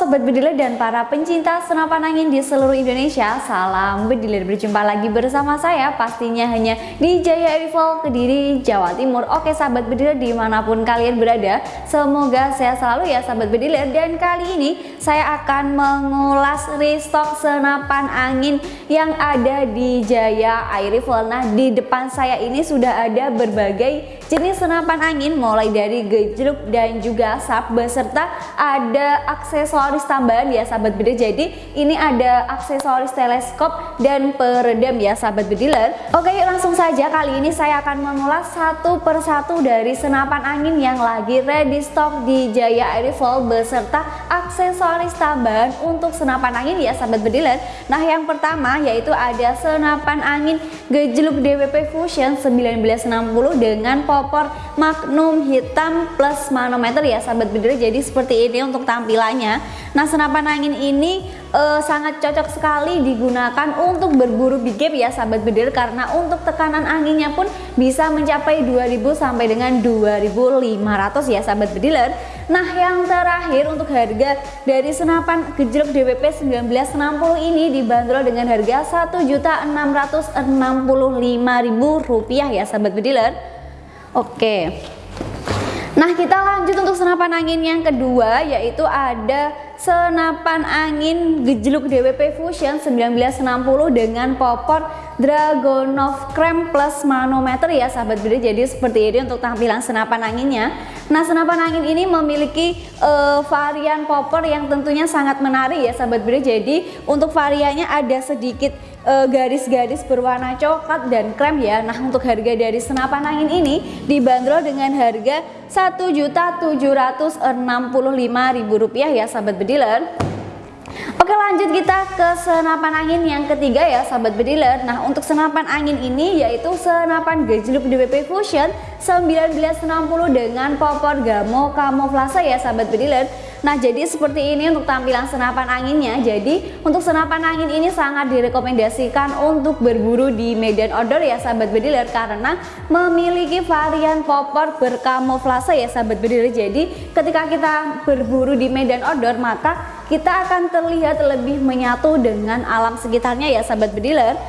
sobat bediler dan para pencinta senapan angin di seluruh Indonesia Salam bediler berjumpa lagi bersama saya pastinya hanya di Jaya Rival Kediri Jawa Timur. Oke sahabat bediler di mana pun kalian berada Semoga sehat selalu ya sahabat bediler Dan kali ini saya akan mengulas restock senapan angin yang ada di Jaya Air Rifle Nah di depan saya ini sudah ada berbagai jenis senapan angin Mulai dari gejluk dan juga sap beserta ada aksesoris tambahan ya sahabat bediler jadi ini ada aksesoris teleskop dan peredam ya sahabat bediler oke yuk langsung saja. Kali ini saya akan mengulas satu persatu dari senapan angin yang lagi ready stock di Jaya Air Rifle beserta aksesoris tambahan untuk senapan angin ya sahabat bediler nah yang pertama yaitu ada senapan angin gejluk DWP Fusion 1960 dengan popor magnum hitam plus manometer ya sahabat bediler jadi seperti ini untuk tampilannya Nah senapan angin ini uh, sangat cocok sekali digunakan untuk berburu big game ya sahabat bedil karena untuk tekanan anginnya pun bisa mencapai 2000 sampai dengan 2500 ya sahabat bediler. Nah yang terakhir untuk harga dari senapan gejlok DWP 1960 ini dibanderol dengan harga Rp1.665.000 ya sahabat bediler. Oke Nah kita lanjut untuk senapan angin yang kedua yaitu ada senapan angin gejluk DWP Fusion 1960 dengan popor Dragonov Krem plus manometer ya sahabat beda jadi seperti ini untuk tampilan senapan anginnya. Nah senapan angin ini memiliki uh, varian popor yang tentunya sangat menarik ya sahabat beda jadi untuk variannya ada sedikit garis-garis uh, berwarna coklat dan krem ya. Nah untuk harga dari senapan angin ini dibanderol dengan harga Rp1.765.000 ya sahabat bediler. Oke lanjut kita ke senapan angin yang ketiga ya sahabat bediler. Nah untuk senapan angin ini yaitu senapan gejluk DWP Fusion 1960 dengan popor gamo kamuflase ya sahabat bediler Nah jadi seperti ini untuk tampilan senapan anginnya. Jadi untuk senapan angin ini sangat direkomendasikan untuk berburu di medan outdoor ya sahabat bediler. Karena memiliki varian popor berkamuflase ya sahabat bediler. Jadi ketika kita berburu di medan outdoor maka kita akan terlihat lebih menyatu dengan alam sekitarnya ya sahabat bediler.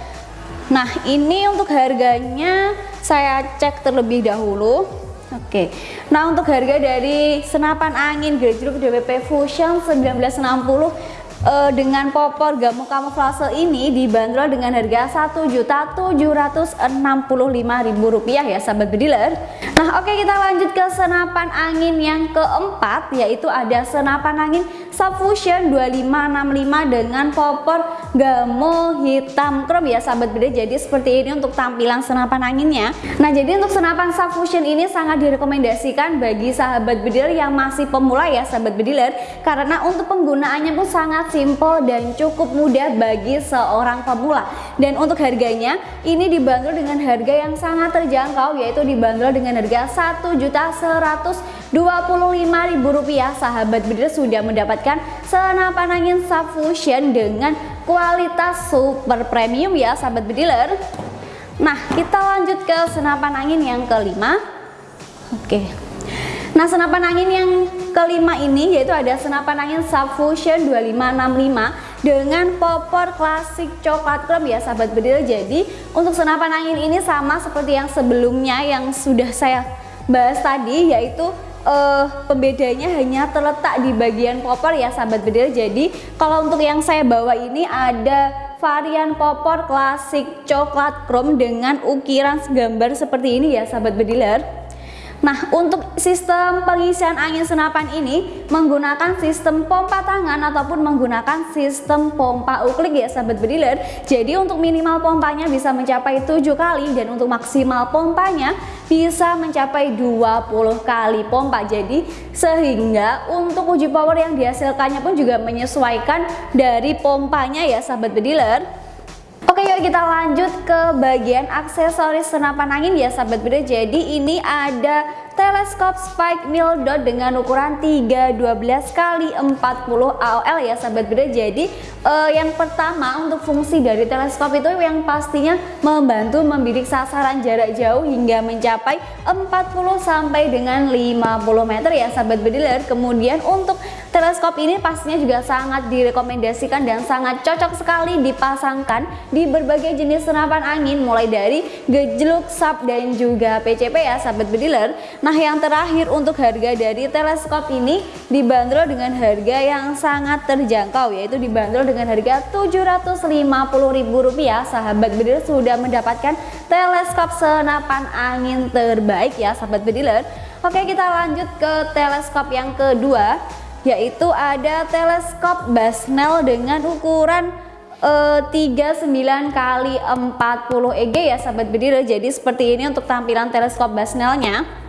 Nah ini untuk harganya saya cek terlebih dahulu Oke, nah untuk harga dari senapan angin gejluk DWP Fusion 1960 uh, dengan popor gamu kamuflase ini dibanderol dengan harga Rp1.765.000 ya sahabat bediler. Nah oke kita lanjut ke senapan angin yang keempat yaitu ada senapan angin Subfusion 2565 dengan popor gamo hitam chrome ya sahabat bediler. Jadi seperti ini untuk tampilan senapan anginnya. Nah jadi untuk senapan Subfusion ini sangat direkomendasikan bagi sahabat bediler yang masih pemula ya sahabat bediler. Karena untuk penggunaannya pun sangat simple dan cukup mudah bagi seorang pemula. Dan untuk harganya ini dibanderol dengan harga yang sangat terjangkau yaitu dibanderol dengan harga Rp1.125.000 sahabat bediler sudah mendapatkan senapan angin subfusion dengan kualitas super premium ya sahabat bediler nah kita lanjut ke senapan angin yang kelima. Oke Nah senapan angin yang kelima ini yaitu ada senapan angin Subfusion 2565 dengan popor klasik coklat krem ya sahabat bedil. Jadi untuk senapan angin ini sama seperti yang sebelumnya yang sudah saya bahas tadi yaitu uh, pembedanya hanya terletak di bagian popor ya sahabat bedil. Jadi kalau untuk yang saya bawa ini ada varian popor klasik coklat chrome dengan ukiran gambar seperti ini ya sahabat bediler Nah, untuk sistem pengisian angin senapan ini menggunakan sistem pompa tangan ataupun menggunakan sistem pompa uklik ya sahabat bediler. Jadi untuk minimal pompanya bisa mencapai 7 kali dan untuk maksimal pompanya bisa mencapai 20 kali pompa. Jadi sehingga untuk uji power yang dihasilkannya pun juga menyesuaikan dari pompanya ya sahabat bediler. Oke yuk kita lanjut ke bagian aksesoris senapan angin. Ya sahabat beda Jadi ini ada teleskop spike mil dot dengan ukuran 312 kali 40 AOL ya sahabat beda Jadi uh, yang pertama untuk fungsi dari teleskop itu yang pastinya membantu membidik sasaran jarak jauh hingga mencapai 40 sampai dengan 50 meter. Ya sahabat bediler Kemudian untuk Teleskop ini pastinya juga sangat direkomendasikan dan sangat cocok sekali dipasangkan di berbagai jenis senapan angin mulai dari gejluk, sub dan juga PCP ya sahabat bediler. Nah yang terakhir untuk harga dari teleskop ini dibanderol dengan harga yang sangat terjangkau yaitu dibanderol dengan harga Rp750.000 sahabat bediler sudah mendapatkan teleskop senapan angin terbaik ya sahabat bediler. Oke kita lanjut ke teleskop yang kedua yaitu ada teleskop Basnel dengan ukuran uh, 39 kali 40 EG ya sahabat bediler jadi seperti ini untuk tampilan teleskop Basnelnya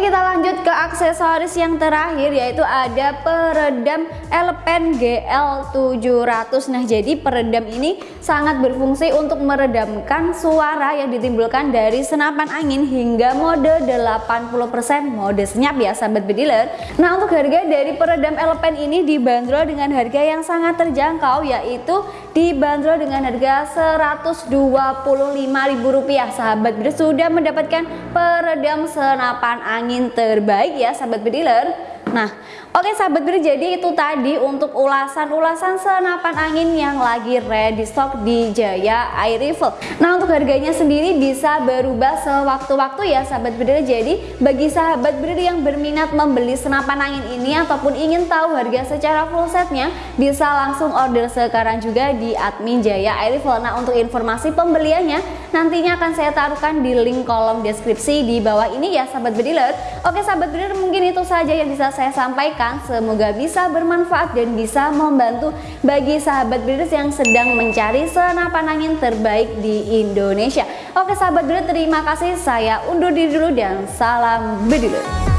Kita lanjut ke aksesoris yang terakhir yaitu ada peredam Elpen GL700 Nah jadi peredam ini sangat berfungsi untuk meredamkan suara yang ditimbulkan dari senapan angin hingga mode 80% mode senyap ya sahabat bediler. Nah untuk harga dari peredam Elpen ini dibanderol dengan harga yang sangat terjangkau yaitu dibanderol dengan harga Rp125.000 sahabat bediler sudah mendapatkan peredam senapan angin terbaik ya sahabat bediler Nah, oke sahabat beri jadi itu tadi untuk ulasan-ulasan senapan angin yang lagi ready stock di Jaya Air Rifle. Nah, untuk harganya sendiri bisa berubah sewaktu-waktu ya sahabat beri. Jadi, bagi sahabat beri yang berminat membeli senapan angin ini ataupun ingin tahu harga secara full setnya, bisa langsung order sekarang juga di admin Jaya Air Rifle. Nah, untuk informasi pembeliannya nantinya akan saya taruhkan di link kolom deskripsi di bawah ini ya sahabat bediler. Oke sahabat bediler mungkin itu saja yang bisa saya sampaikan semoga bisa bermanfaat dan bisa membantu bagi sahabat breeders yang sedang mencari senapan angin terbaik di Indonesia. Oke sahabat breeders terima kasih saya undur diri dulu dan salam breeders.